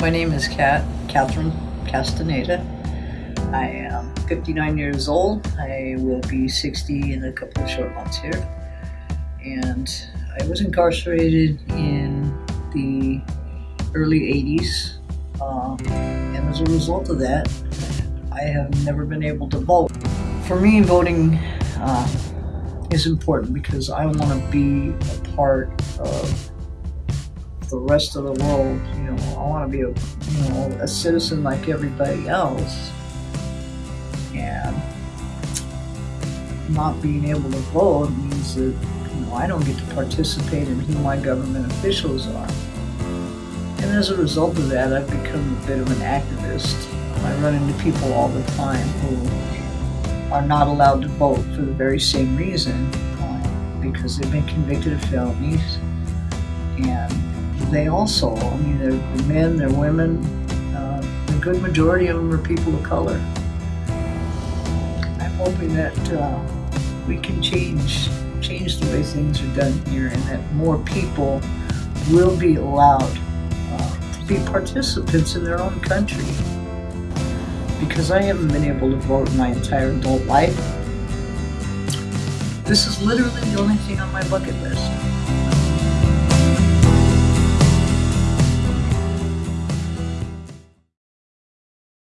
My name is Kat, Catherine Castaneda. I am 59 years old. I will be 60 in a couple of short months here. And I was incarcerated in the early 80s. Uh, and as a result of that, I have never been able to vote. For me, voting uh, is important because I want to be a part of the rest of the world. You know, I want to be a you know a citizen like everybody else, and not being able to vote means that you know I don't get to participate in who my government officials are. And as a result of that, I've become a bit of an activist. I run into people all the time who are not allowed to vote for the very same reason because they've been convicted of felonies and they also, I mean, they're, men, they're women, uh, the good majority of them are people of color. I'm hoping that uh, we can change change the way things are done here and that more people will be allowed uh, to be participants in their own country. Because I haven't been able to vote my entire adult life, this is literally the only thing on my bucket list.